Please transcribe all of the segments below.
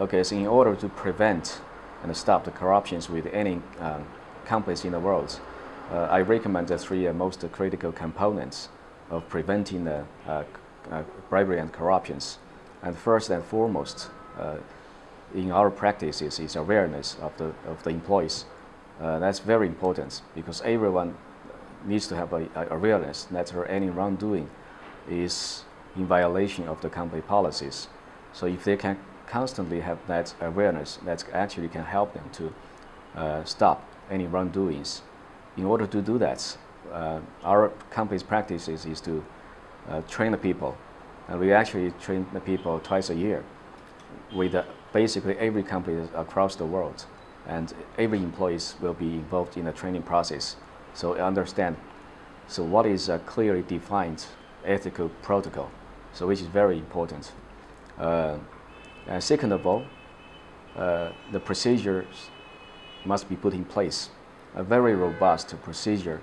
Okay, so in order to prevent and stop the corruptions with any um, companies in the world, uh, I recommend the three uh, most critical components of preventing the uh, uh, bribery and corruptions. And first and foremost, uh, in our practices is awareness of the, of the employees. that's very important because everyone needs to have a, a awareness that any wrongdoing is in violation of the company policies. So if they can constantly have that awareness, that actually can help them to uh, stop any wrongdoings. In order to do that, uh, our company's practices is to uh, train the people. And we actually train the people twice a year with uh, basically every company across the world. And every employees will be involved in the training process. So understand, so what is a clearly defined ethical protocol, so which is very important. Uh, and second of all, uh, the procedures must be put in place. A very robust procedure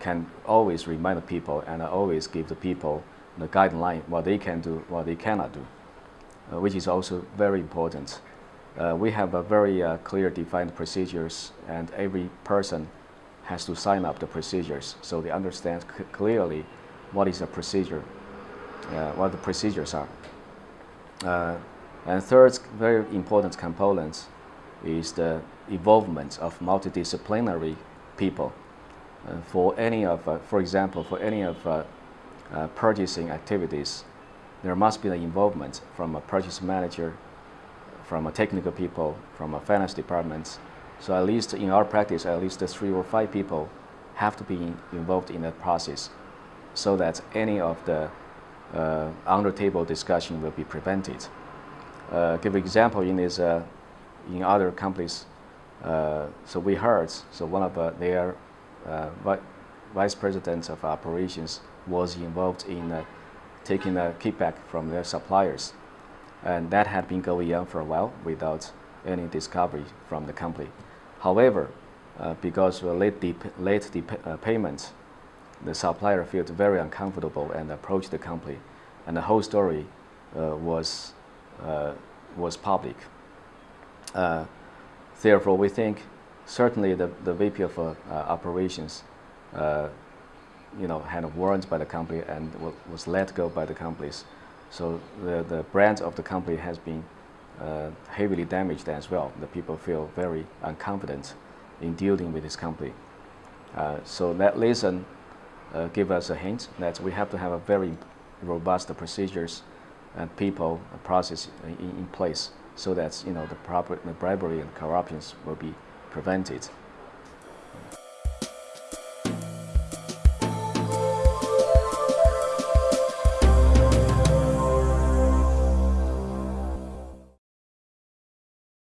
can always remind the people and always give the people the guideline what they can do, what they cannot do, uh, which is also very important. Uh, we have a very uh, clear defined procedures and every person has to sign up the procedures so they understand clearly what is the procedure, uh, what the procedures are. Uh, and third very important component is the involvement of multidisciplinary people. Uh, for any of, uh, for example, for any of uh, uh, purchasing activities, there must be the involvement from a purchase manager, from a technical people, from a finance department. So at least in our practice, at least three or five people have to be involved in that process so that any of the uh, under-table discussion will be prevented. Uh, give an example in this, uh, in other companies, uh, so we heard, so one of their uh, vi vice presidents of operations was involved in uh, taking a kickback from their suppliers. And that had been going on for a while without any discovery from the company. However, because of late, late payment the supplier felt very uncomfortable and approached the company, and the whole story uh, was uh, was public. Uh, therefore, we think certainly the, the VP of uh, operations, uh, you know, had warned by the company and was let go by the companies. So the, the brand of the company has been uh, heavily damaged as well. The people feel very unconfident in dealing with this company. so that lesson uh, give us a hint that we have to have a very robust procedures and people process in, in place so that you know the proper the bribery and corruptions will be prevented.